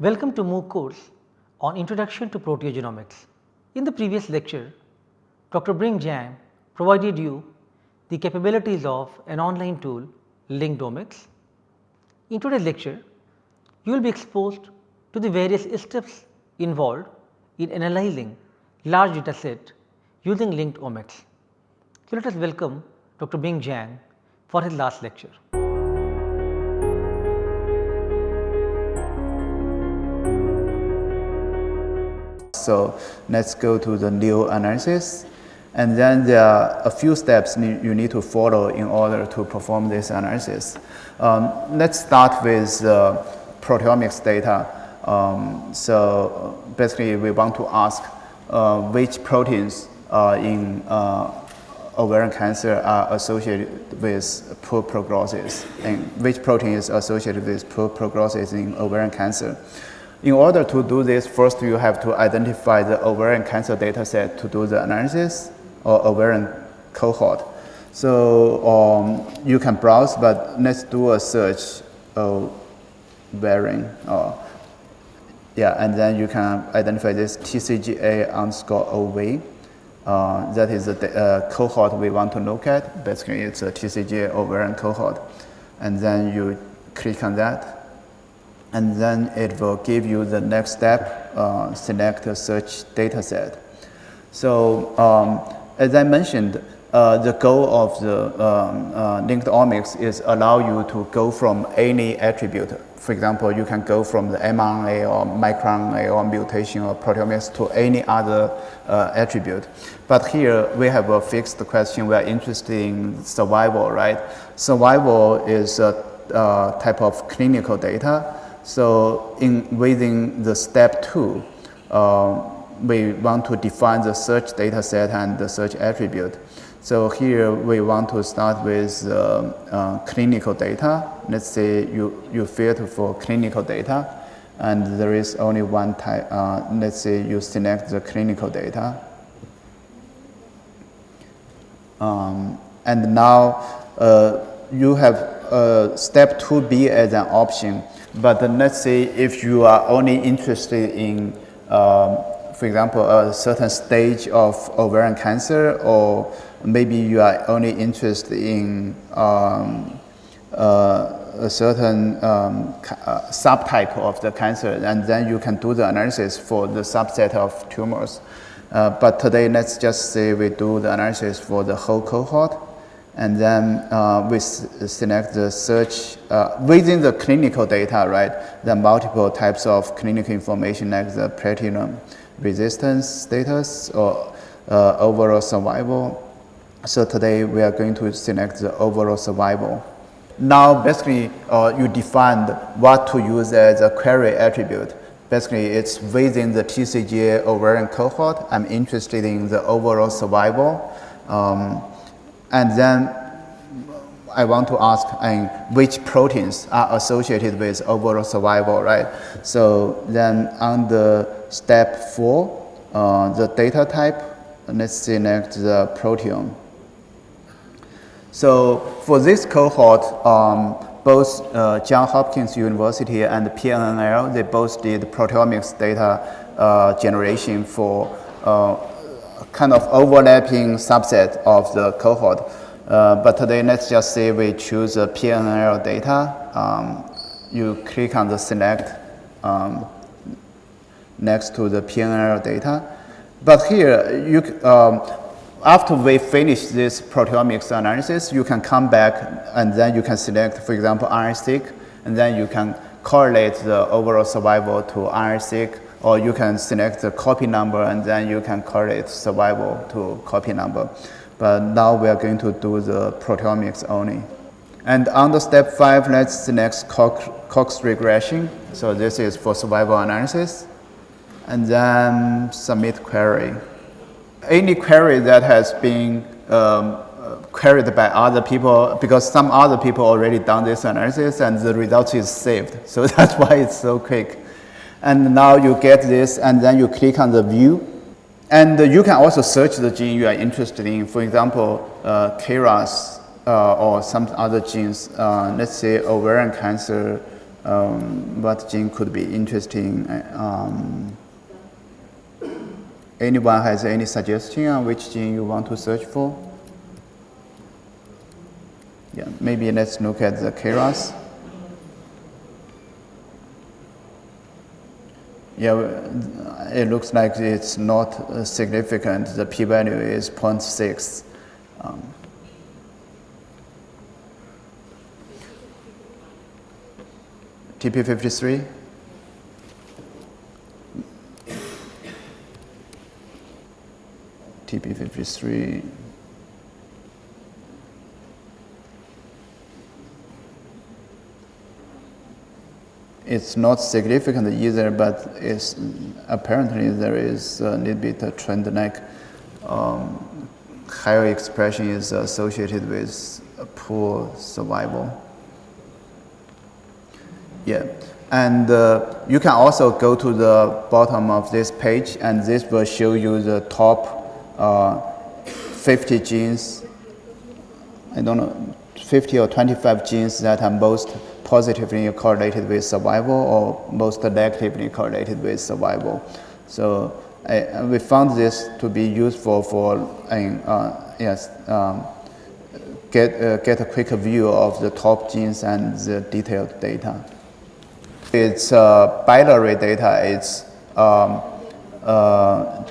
Welcome to MOOC course on Introduction to Proteogenomics. In the previous lecture, Dr. Bing Zhang provided you the capabilities of an online tool LinkedOmics. In today's lecture, you will be exposed to the various steps involved in analyzing large data set using LinkedOmics. So, let us welcome Dr. Bing Zhang for his last lecture. So, let us go to the new analysis and then there are a few steps you need to follow in order to perform this analysis. Um, let us start with uh, proteomics data. Um, so, basically we want to ask uh, which proteins uh, in ovarian cancer are associated with poor prognosis and which protein is associated with poor prognosis in ovarian cancer. In order to do this, first you have to identify the ovarian cancer data set to do the analysis or ovarian cohort. So um, you can browse, but let's do a search ovarian. Uh, yeah, and then you can identify this TCGA underscore OV. Uh, that is the uh, cohort we want to look at. Basically, it's a TCGA ovarian cohort. And then you click on that. And then it will give you the next step, uh, select a search data set. So um, as I mentioned, uh, the goal of the um, uh, LinkedOmics is allow you to go from any attribute. For example, you can go from the mRNA or microRNA or mutation or proteomics to any other uh, attribute. But here we have a fixed question. We are interested in survival, right? Survival is a uh, type of clinical data. So in within the step two, uh, we want to define the search data set and the search attribute. So here we want to start with uh, uh, clinical data. Let's say you, you filter for clinical data and there is only one type. Uh, let's say you select the clinical data. Um, and now uh, you have uh, step 2B as an option. But let's say if you are only interested in um, for example, a certain stage of ovarian cancer, or maybe you are only interested in um, uh, a certain um, uh, subtype of the cancer, and then you can do the analysis for the subset of tumors. Uh, but today, let's just say we do the analysis for the whole cohort, and then uh, we select the search uh, within the clinical data, right? The multiple types of clinical information like the platinum resistance status or uh, overall survival. So today we are going to select the overall survival. Now basically uh, you defined what to use as a query attribute. Basically it's within the TCGA ovarian cohort. I'm interested in the overall survival. Um, and then I want to ask um, which proteins are associated with overall survival, right? So then on the step four, uh, the data type, let's select the proteome. So for this cohort, um, both uh, Johns Hopkins University and PNNL, they both did proteomics data uh, generation for uh, kind of overlapping subset of the cohort. Uh, but today, let's just say we choose a PNNL data. Um, you click on the select um, next to the PNNL data. But here, you, um, after we finish this proteomics analysis, you can come back and then you can select, for example, RNA-seq, and then you can correlate the overall survival to RNA-seq, or you can select the copy number and then you can correlate survival to copy number. But now we are going to do the proteomics only. And under step five, let's select Cox, Cox regression. So this is for survival analysis and then submit query. Any query that has been um, queried by other people, because some other people already done this analysis and the result is saved. So that's why it's so quick. And now you get this and then you click on the view. And you can also search the gene you are interested in. For example, uh, KRAS uh, or some other genes, uh, let's say ovarian cancer um, what gene could be interesting. Um, anyone has any suggestion on which gene you want to search for? Yeah, maybe let's look at the KRAS. Yeah, it looks like it's not uh, significant. The p-value is 0.6. Um, TP53? TP53. It's not significant either, but it's, apparently there is a little bit trend like um, higher expression is associated with poor survival. Yeah, and uh, you can also go to the bottom of this page and this will show you the top uh, 50 genes, I don't know, 50 or 25 genes that are most positively correlated with survival or most negatively correlated with survival. So we found this to be useful for uh, yes, um, get, uh, get a quick view of the top genes and the detailed data. It's uh, binary data. It's um, uh,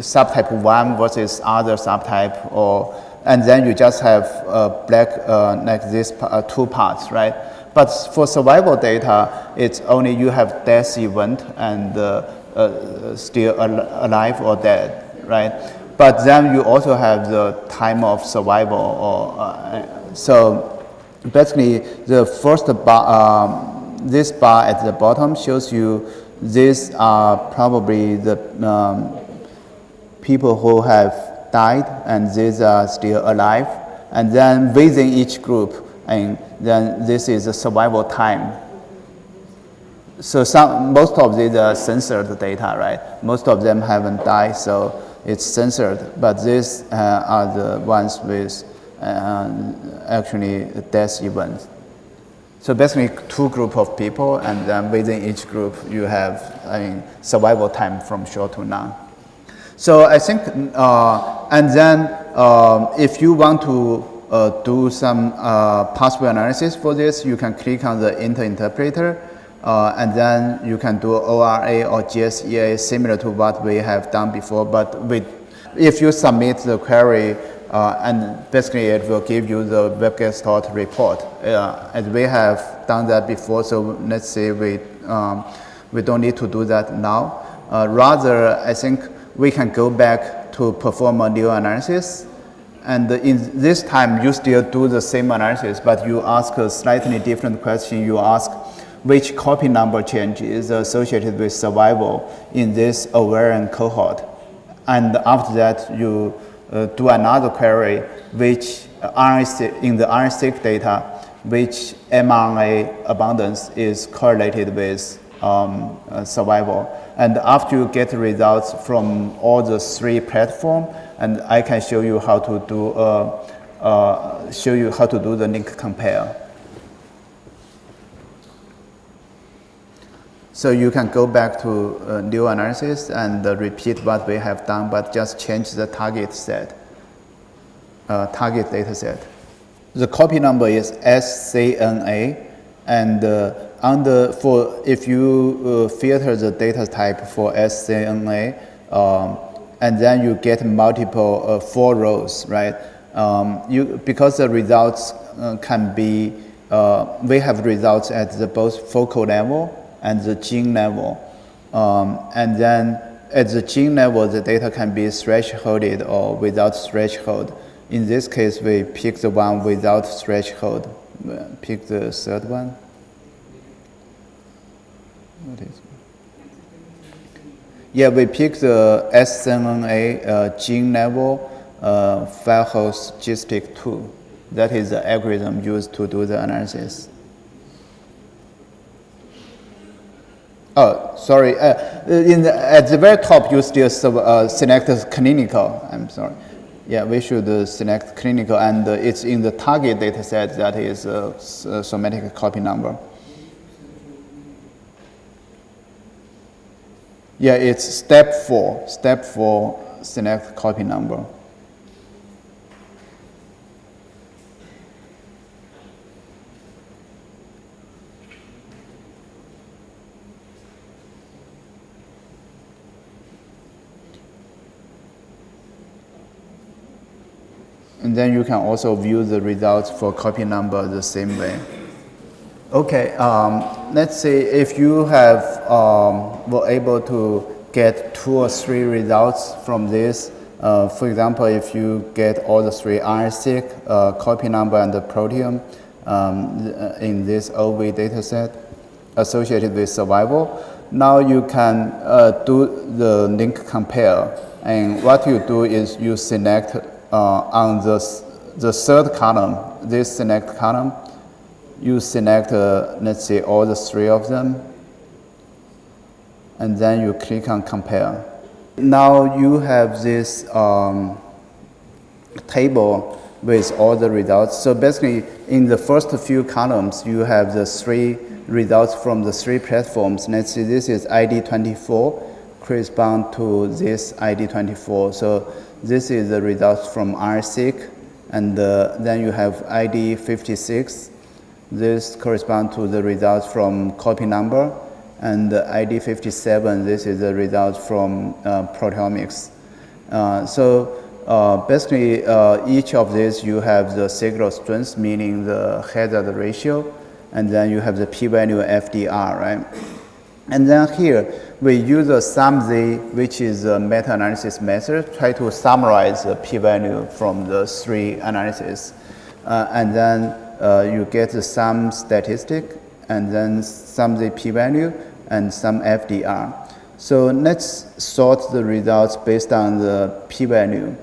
subtype 1 versus other subtype or and then you just have uh, black uh, like this uh, two parts, right? But for survival data, it's only you have death event and uh, uh, still al alive or dead, right? But then you also have the time of survival or uh, so basically the first bar, um, this bar at the bottom shows you these are probably the um, people who have died and these are still alive. And then within each group, and then this is the survival time. So some, most of these are censored data, right? Most of them haven't died, so it's censored. But these uh, are the ones with uh, actually death events. So basically two group of people and then within each group you have I mean, survival time from short to none. So I think, uh, and then um, if you want to uh, do some uh, possible analysis for this, you can click on the inter interpreter, uh, and then you can do ORA or GSEA similar to what we have done before. But with, if you submit the query, uh, and basically it will give you the WebGestalt report. Uh, and we have done that before, so let's say we, um, we don't need to do that now. rather, I think we can go back to perform a new analysis. And in this time, you still do the same analysis, but you ask a slightly different question. You ask which copy number change is associated with survival in this ovarian cohort. And after that, you uh, do another query, which RNA in the RNA-seq data, which mRNA abundance is correlated with um, uh, survival. And after you get results from all the three platforms, and I can show you how to do uh, uh, show you how to do the link compare. So you can go back to uh, new analysis and uh, repeat what we have done, but just change the target set, uh, target data set. The copy number is SCNA, and uh, under for if you filter the data type for SCNA, um, and then you get multiple uh, four rows, right? Um, you because the results uh, can be uh, we have results at the both focal level and the gene level, um, and then at the gene level the data can be thresholded or without threshold. In this case, we pick the one without threshold. Pick the third one. What is Yeah, we pick the SCNA uh, gene level uh, host GISTIC 2. That is the algorithm used to do the analysis. Oh, sorry. Uh, in the, at the very top, you still uh, select clinical. I'm sorry. Yeah, we should uh, select clinical, and uh, it's in the target data set that is uh, somatic copy number. Yeah, it's step four. Step four, select copy number. And then you can also view the results for copy number the same way. Okay, um, let's say if you have um, were able to get two or three results from this. Uh, for example, if you get all the three RNA-seq, uh, copy number, and the proteome um, in this OV dataset associated with survival, now you can uh, do the link compare. And what you do is you select uh, on the, the third column, this select column, you select, uh, let's say, all the three of them, and then you click on compare. Now you have this um, table with all the results. So basically, in the first few columns, you have the three results from the three platforms. Let's see, this is ID24 correspond to this ID24. So this is the results from RSeq, and uh, then you have ID56. This correspond to the results from copy number, and the ID57, this is the results from uh, proteomics. Uh, so uh, basically, each of these you have the signal strength, meaning the hazard ratio, and then you have the p-value FDR, right? And then here, we use a SUMZ, which is a meta-analysis method, try to summarize the p-value from the three analyses. Uh, and then uh, you get sum statistic, and then sum the p-value, and some FDR. So let's sort the results based on the p-value.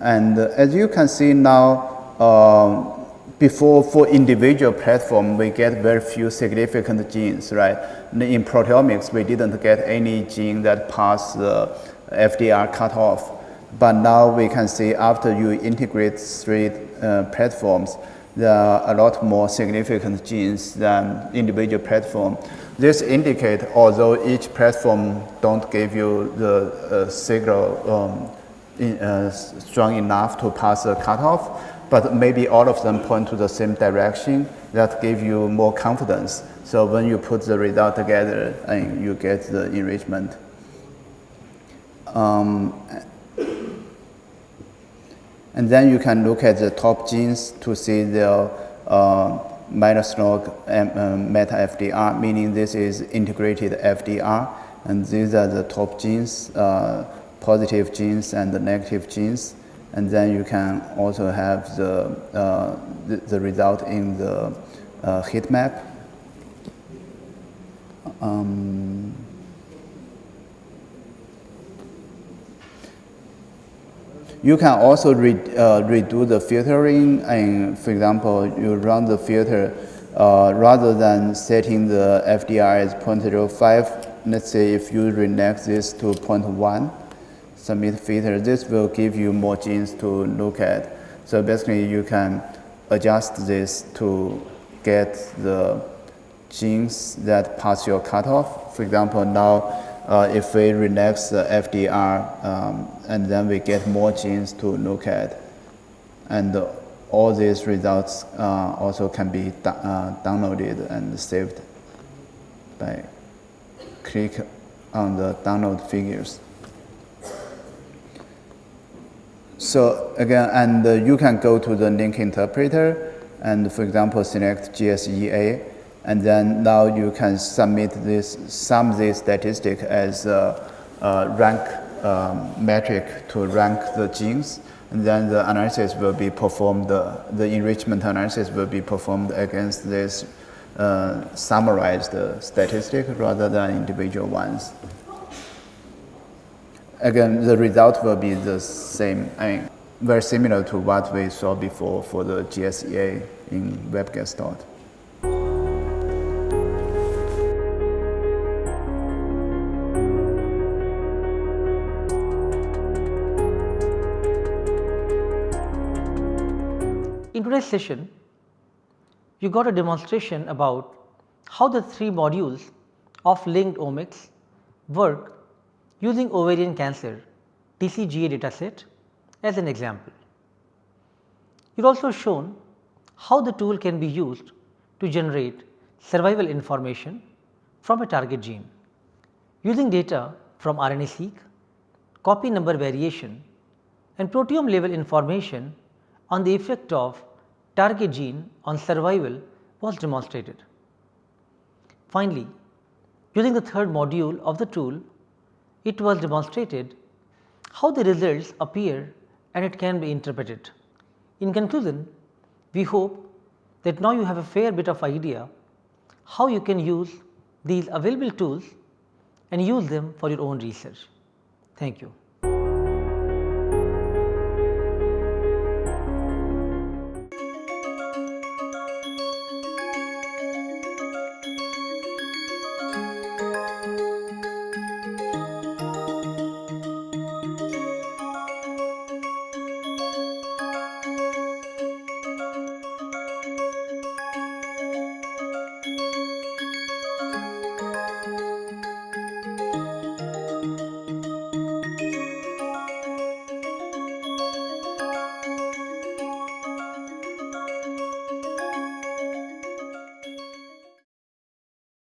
And uh, as you can see now, um, before for individual platform, we get very few significant genes, right? In proteomics, we didn't get any gene that passed the FDR cutoff. But now we can see after you integrate three uh, platforms, there are a lot more significant genes than individual platform. This indicate although each platform don't give you the uh, signal um, in, uh, strong enough to pass the cutoff, but maybe all of them point to the same direction that give you more confidence. So when you put the result together, and you get the enrichment. Um, and then you can look at the top genes to see the uh, minus log um, meta FDR, meaning this is integrated FDR. And these are the top genes, uh, positive genes and the negative genes and then you can also have the, uh, the, the, result in the uh, heat map. Um, you can also re, uh, redo the filtering and for example, you run the filter uh, rather than setting the FDR as 0.05, let's say if you renege this to 0.1, submit filter, this will give you more genes to look at. So basically you can adjust this to get the genes that pass your cutoff. For example, now if we relax the FDR um, and then we get more genes to look at. And uh, all these results uh, also can be uh, downloaded and saved by click on the download figures. So again, and uh, you can go to the link interpreter and for example, select GSEA and then now you can submit this, sum this statistic as a, a rank um, metric to rank the genes and then the analysis will be performed, the, the enrichment analysis will be performed against this uh, summarized statistic rather than individual ones. Again, the result will be the same, I mean, very similar to what we saw before for the GSEA in WebGestalt. Today's session, you got a demonstration about how the three modules of LinkedOmics work using ovarian cancer TCGA dataset as an example. It also shown how the tool can be used to generate survival information from a target gene. Using data from RNA-seq, copy number variation and proteome level information on the effect of target gene on survival was demonstrated. Finally, using the third module of the tool, it was demonstrated how the results appear and it can be interpreted. In conclusion, we hope that now you have a fair bit of idea how you can use these available tools and use them for your own research. Thank you.